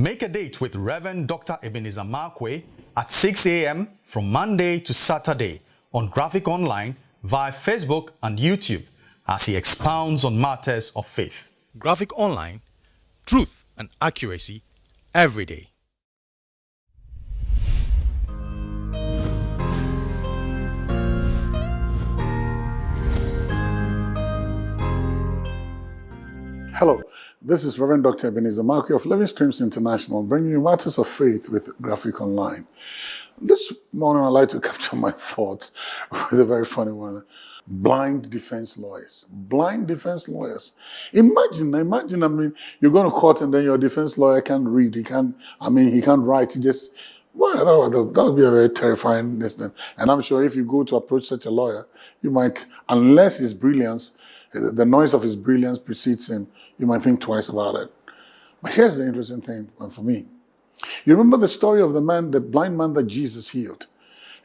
Make a date with Reverend Dr. Ebenezer Markwei at 6 a.m. from Monday to Saturday on Graphic Online via Facebook and YouTube as he expounds on matters of faith. Graphic Online, truth and accuracy every day. Hello, this is Reverend Dr. Ebenezer Markwei of Living Streams International, bringing you matters of faith with Graphic Online. This morning, I'd like to capture my thoughts with a very funny one. Blind defense lawyers. Blind defense lawyers. Imagine, imagine, I mean, you're going to court and then your defense lawyer can't read. He can't, I mean, he can't write. He just, well, that would, that would be a very terrifying incident. And I'm sure if you go to approach such a lawyer, you might, unless his brilliance, the noise of his brilliance precedes him, you might think twice about it. But here's the interesting thing for me. You remember the story of the man, the blind man that Jesus healed.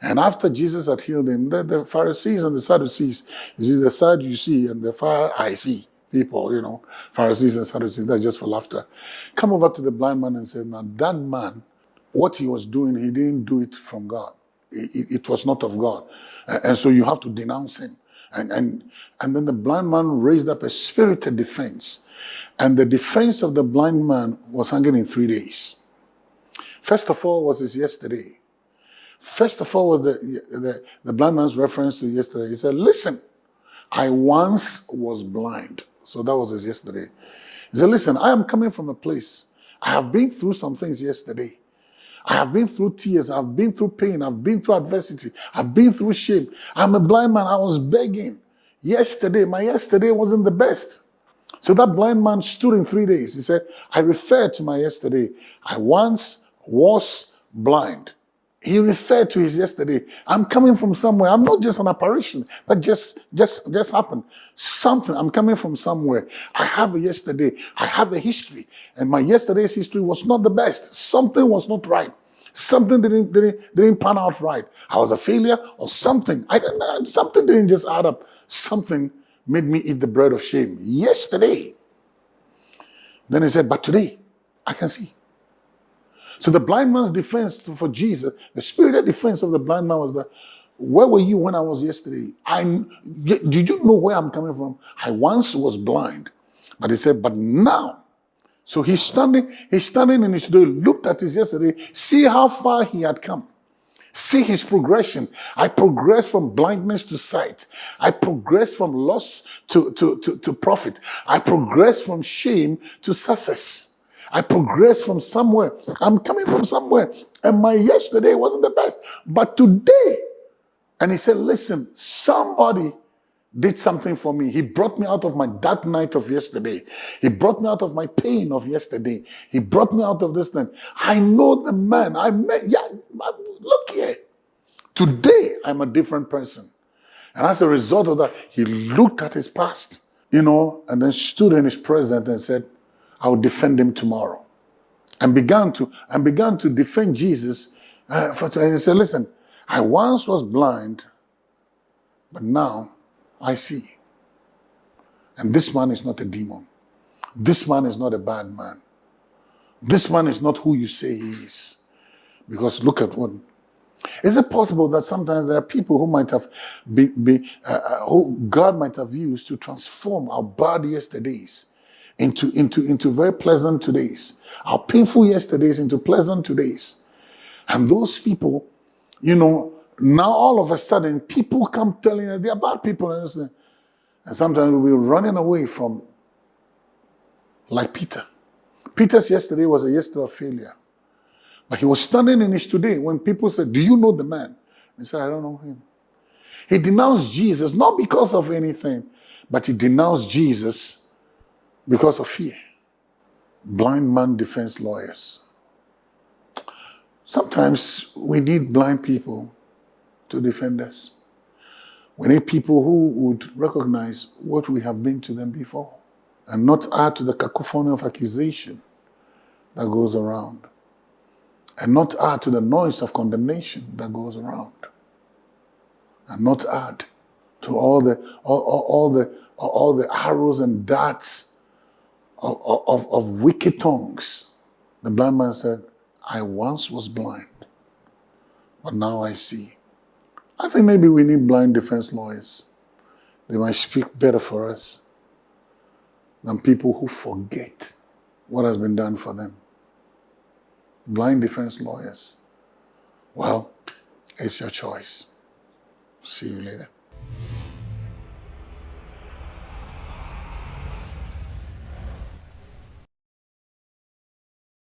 And after Jesus had healed him, the, the Pharisees and the Sadducees, you see, the sad you see and the far I see people, you know, Pharisees and Sadducees, that's just for laughter, come over to the blind man and say, now that man, what he was doing, he didn't do it from God. It, it, was not of God. And so you have to denounce him. And, and, and then the blind man raised up a spirited defense. And the defense of the blind man was hanging in three days. First of all was his yesterday. First of all was the, the, the blind man's reference to yesterday. He said, listen, I once was blind. So that was his yesterday. He said, listen, I am coming from a place. I have been through some things yesterday. I have been through tears. I've been through pain. I've been through adversity. I've been through shame. I'm a blind man. I was begging. Yesterday, my yesterday wasn't the best. So that blind man stood in three days. He said, I refer to my yesterday. I once was blind. He referred to his yesterday. I'm coming from somewhere. I'm not just an apparition. That just, just, just happened. Something. I'm coming from somewhere. I have a yesterday. I have a history. And my yesterday's history was not the best. Something was not right. Something didn't, didn't, didn't pan out right. I was a failure or something. I don't know. Something didn't just add up. Something made me eat the bread of shame. Yesterday. Then he said, but today I can see. So the blind man's defense for Jesus, the spirited defense of the blind man was that, where were you when I was yesterday? I'm, did you know where I'm coming from? I once was blind. But he said, but now. So he's standing, he's standing in his door, looked at his yesterday, see how far he had come. See his progression. I progressed from blindness to sight. I progressed from loss to, to, to, to profit. I progressed from shame to success. I progressed from somewhere. I'm coming from somewhere. And my yesterday wasn't the best. But today, and he said, listen, somebody did something for me. He brought me out of my dark night of yesterday. He brought me out of my pain of yesterday. He brought me out of this thing. I know the man. I met, yeah, look here. Today, I'm a different person. And as a result of that, he looked at his past, you know, and then stood in his presence and said, I will defend him tomorrow. And began to, and began to defend Jesus. Uh, for, and he said, listen, I once was blind, but now I see. And this man is not a demon. This man is not a bad man. This man is not who you say he is. Because look at what. Is it possible that sometimes there are people who might have been, be, uh, uh who God might have used to transform our bad yesterdays into, into, into very pleasant todays. Our painful yesterdays into pleasant todays. And those people, you know, now all of a sudden people come telling us they're bad people. And, and sometimes we'll be running away from, like Peter. Peter's yesterday was a yesterday of failure. But he was standing in his today when people said, do you know the man? He said, I don't know him. He denounced Jesus, not because of anything, but he denounced Jesus because of fear. Blind man defense lawyers. Sometimes we need blind people to defend us. We need people who would recognize what we have been to them before and not add to the cacophony of accusation that goes around and not add to the noise of condemnation that goes around and not add to all the all, all, all the all the arrows and darts of, of, of wicked tongues The blind man said, I once was blind, but now I see. I think maybe we need blind defense lawyers. They might speak better for us than people who forget what has been done for them. Blind defense lawyers. Well, it's your choice. See you later.